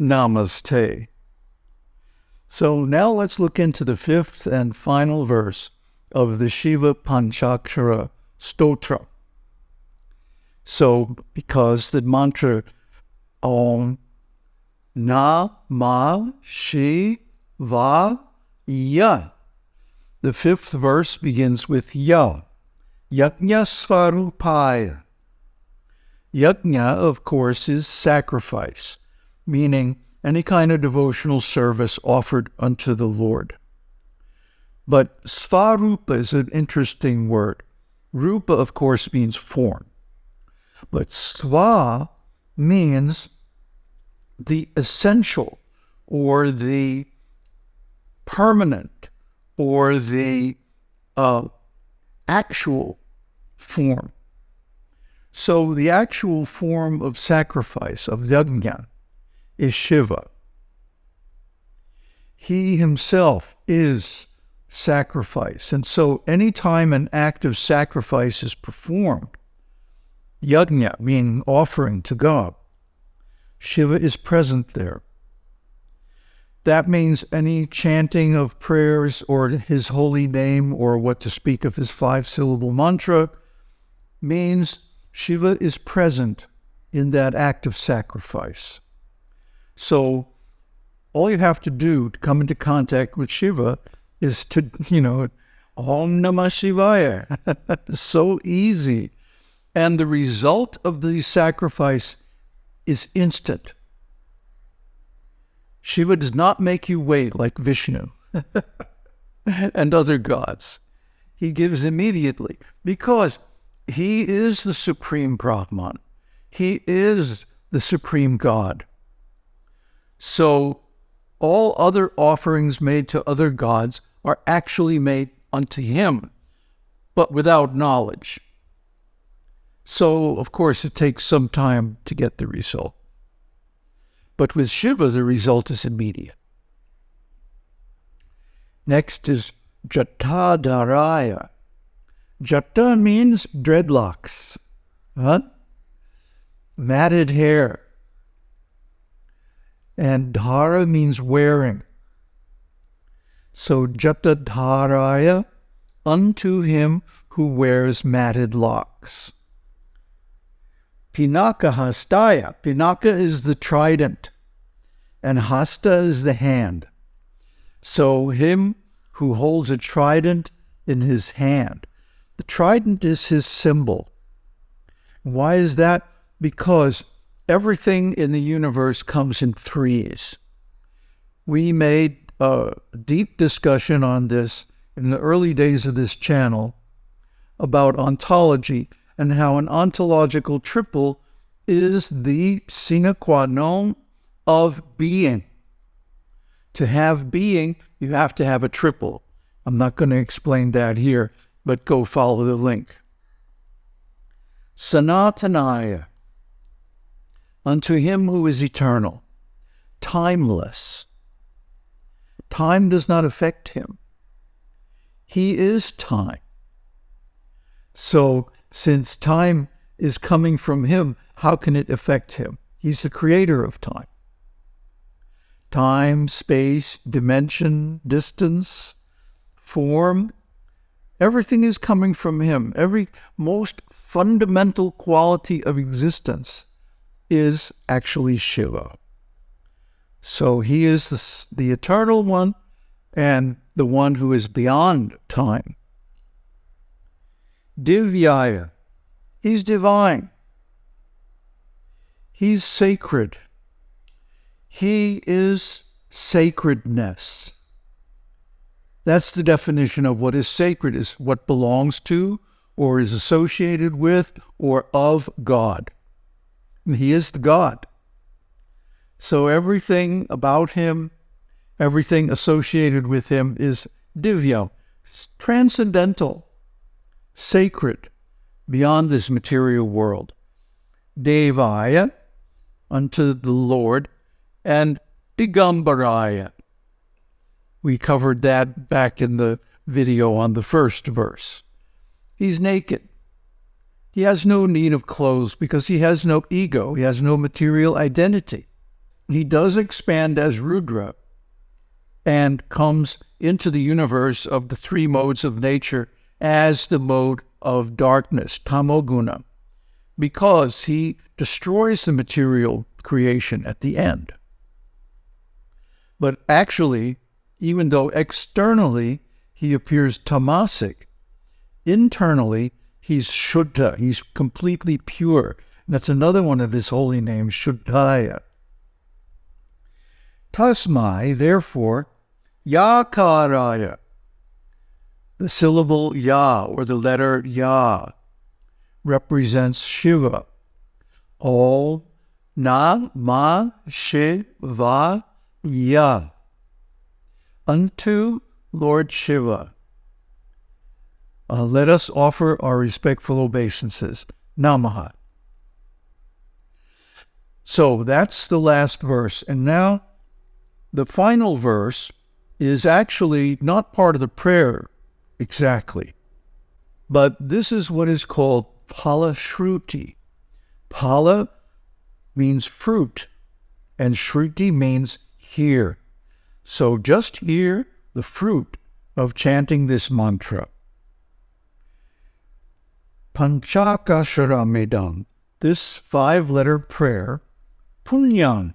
Namaste. So now let's look into the fifth and final verse of the Shiva Panchakshara Stotra. So, because the mantra Om Na Ma Shi Va Ya, the fifth verse begins with Ya, Yajna Svarupaya. Yajna, of course, is sacrifice, meaning any kind of devotional service offered unto the Lord. But svarupa is an interesting word. Rupa, of course, means form. But sva means the essential or the permanent or the uh, actual form. So the actual form of sacrifice, of yajna, is Shiva. He himself is sacrifice. And so anytime an act of sacrifice is performed, yajna, meaning offering to God, Shiva is present there. That means any chanting of prayers or his holy name or what to speak of his five syllable mantra means Shiva is present in that act of sacrifice. So all you have to do to come into contact with Shiva is to, you know, Om Namah Shivaya. so easy. And the result of the sacrifice is instant. Shiva does not make you wait like Vishnu and other gods. He gives immediately because he is the supreme Brahman. He is the supreme God. So all other offerings made to other gods are actually made unto him, but without knowledge. So, of course, it takes some time to get the result. But with Shiva, the result is immediate. Next is Jatadharaya. Jata means dreadlocks, huh? matted hair. And dhara means wearing. So Jatadharaya, unto him who wears matted locks. Pinaka hastaya. Pinaka is the trident, and hasta is the hand. So him who holds a trident in his hand. The trident is his symbol. Why is that? Because everything in the universe comes in threes. We made a deep discussion on this in the early days of this channel about ontology and how an ontological triple is the sine qua non of being. To have being, you have to have a triple. I'm not going to explain that here, but go follow the link. Sanatanaya, unto him who is eternal, timeless, Time does not affect him. He is time. So, since time is coming from him, how can it affect him? He's the creator of time. Time, space, dimension, distance, form, everything is coming from him. Every most fundamental quality of existence is actually Shiva. So he is the, the eternal one and the one who is beyond time. Divyaya, he's divine. He's sacred. He is sacredness. That's the definition of what is sacred, is what belongs to or is associated with or of God. And he is the God. So everything about him, everything associated with him is divya, transcendental, sacred, beyond this material world. Devaya, unto the Lord, and Digambaraya. We covered that back in the video on the first verse. He's naked. He has no need of clothes because he has no ego. He has no material identity. he does expand as Rudra and comes into the universe of the three modes of nature as the mode of darkness, tamoguna, because he destroys the material creation at the end. But actually, even though externally he appears tamasic, internally he's Shuddha, he's completely pure. And that's another one of his holy names, Shuddhaya. Tasmai, therefore, Yakaraya, the syllable Ya or the letter Ya represents Shiva. All Na Ma Shiva Ya. Unto Lord Shiva. Uh, let us offer our respectful obeisances. Namaha. So that's the last verse. And now the final verse is actually not part of the prayer exactly, but this is what is called pala shruti. Pala means fruit, and shruti means hear. So just hear the fruit of chanting this mantra. Panchaksharamidam, this five letter prayer, punyan,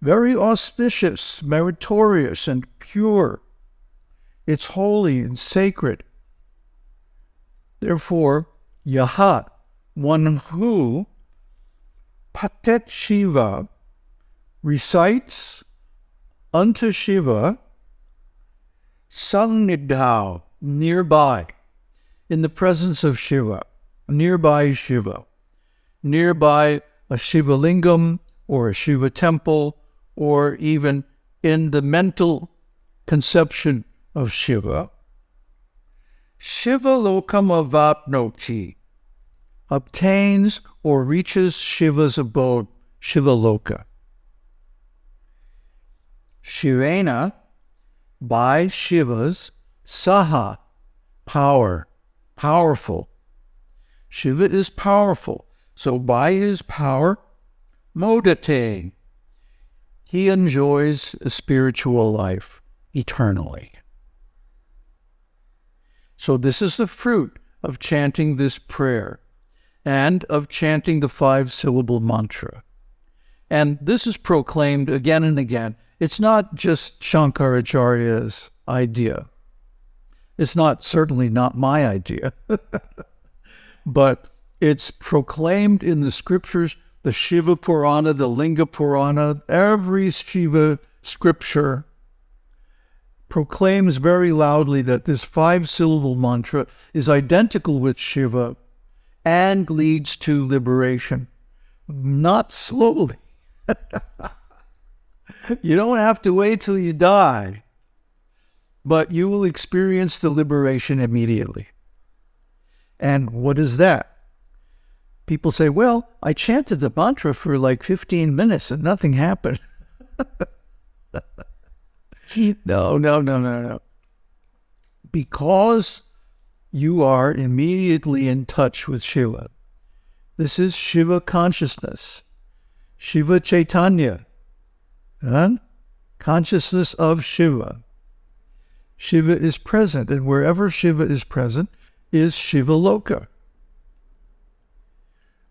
very auspicious, meritorious, and pure. It's holy and sacred. Therefore, Yahat, one who, Patet Shiva, recites unto Shiva, Sannidhau, nearby, in the presence of Shiva, nearby Shiva, nearby a Shiva lingam or a Shiva temple, or even in the mental conception of Shiva. Shiva lokam avapnoti obtains or reaches Shiva's abode, Shiva loka. Shivena, by Shiva's saha, power, powerful. Shiva is powerful, so by his power, modate, he enjoys a spiritual life eternally. So, this is the fruit of chanting this prayer and of chanting the five syllable mantra. And this is proclaimed again and again. It's not just Shankaracharya's idea. It's not certainly not my idea, but it's proclaimed in the scriptures the Shiva Purana, the Linga Purana, every Shiva scripture proclaims very loudly that this five syllable mantra is identical with Shiva and leads to liberation. Not slowly. you don't have to wait till you die, but you will experience the liberation immediately. And what is that? people say, well, I chanted the mantra for like 15 minutes and nothing happened. no, no, no, no, no. Because you are immediately in touch with Shiva. This is Shiva consciousness, Shiva Chaitanya, huh? consciousness of Shiva. Shiva is present, and wherever Shiva is present is Shiva Loka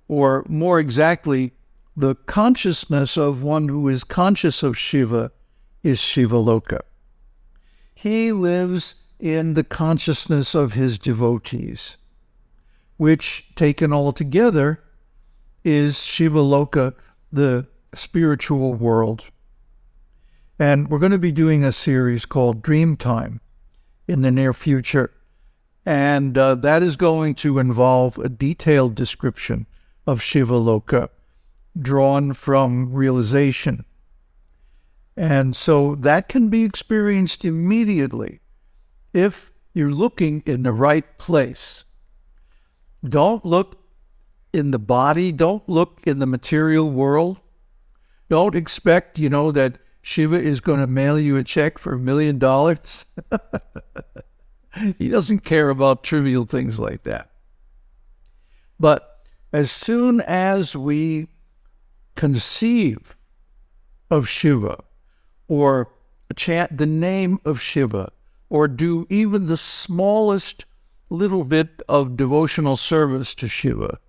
or more exactly, the consciousness of one who is conscious of Shiva is Shiva Loka. He lives in the consciousness of his devotees, which, taken all together, is Shiva Loka, the spiritual world. And we're going to be doing a series called Dream Time in the near future. And uh, that is going to involve a detailed description of Shiva Loka, drawn from realization. And so that can be experienced immediately if you're looking in the right place. Don't look in the body, don't look in the material world. Don't expect, you know, that Shiva is going to mail you a check for a million dollars. He doesn't care about trivial things like that. But as soon as we conceive of Shiva, or chant the name of Shiva, or do even the smallest little bit of devotional service to Shiva,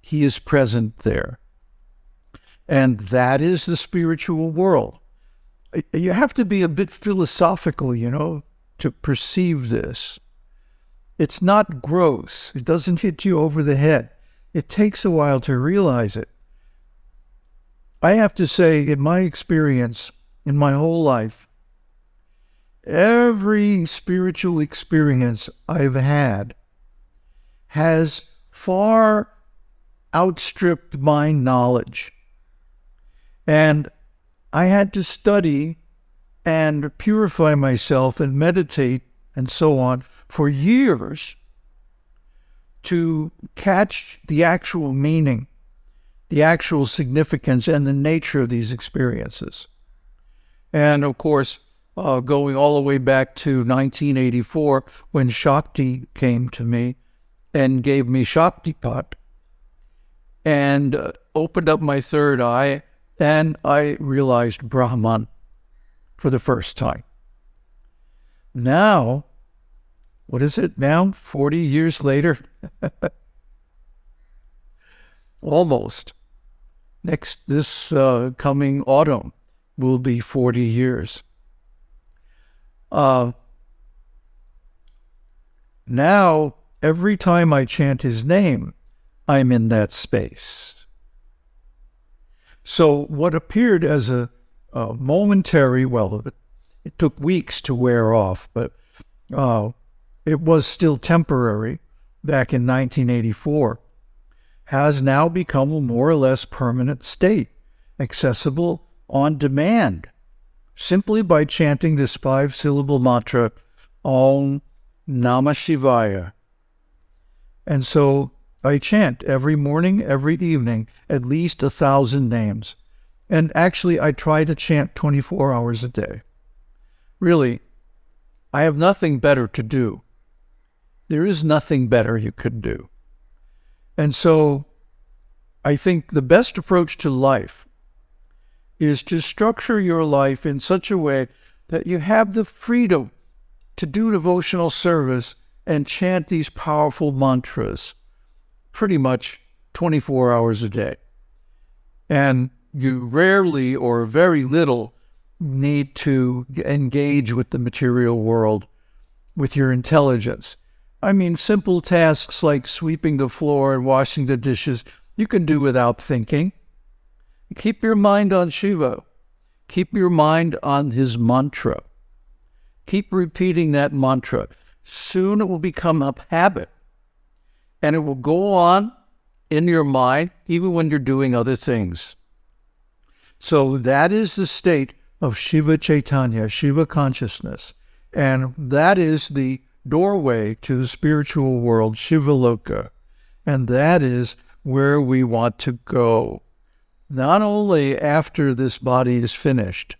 he is present there. And that is the spiritual world. You have to be a bit philosophical, you know, to perceive this. It's not gross. It doesn't hit you over the head. It takes a while to realize it. I have to say, in my experience, in my whole life, every spiritual experience I've had has far outstripped my knowledge. And I had to study and purify myself and meditate and so on for years to catch the actual meaning, the actual significance, and the nature of these experiences. And of course, uh, going all the way back to 1984 when Shakti came to me and gave me Shaktipat and uh, opened up my third eye, and I realized Brahman for the first time. Now, what is it now? 40 years later? Almost. Next, this uh, coming autumn will be 40 years. Uh, now, every time I chant his name, I'm in that space. So, what appeared as a, a momentary, well, it, it, took weeks to wear off, but uh, it was still temporary back in 1984, has now become a more or less permanent state, accessible on demand, simply by chanting this five syllable mantra, Om Namah Shivaya. And so I chant every morning, every evening, at least a thousand names. And actually, I try to chant 24 hours a day. Really, I have nothing better to do. There is nothing better you could do. And so I think the best approach to life is to structure your life in such a way that you have the freedom to do devotional service and chant these powerful mantras pretty much 24 hours a day. And you rarely or very little need to engage with the material world with your intelligence. I mean, simple tasks like sweeping the floor and washing the dishes, you can do without thinking. Keep your mind on Shiva. Keep your mind on his mantra. Keep repeating that mantra. Soon it will become a habit and it will go on in your mind even when you're doing other things. So that is the state of Shiva Chaitanya, Shiva consciousness. And that is the doorway to the spiritual world, Shiva Loka. And that is where we want to go. Not only after this body is finished,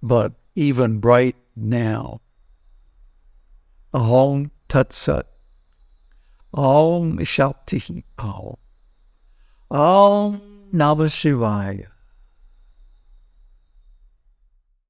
but even right now. Ahom Tat Sat. Om Shakti. Om Namah Shivaya.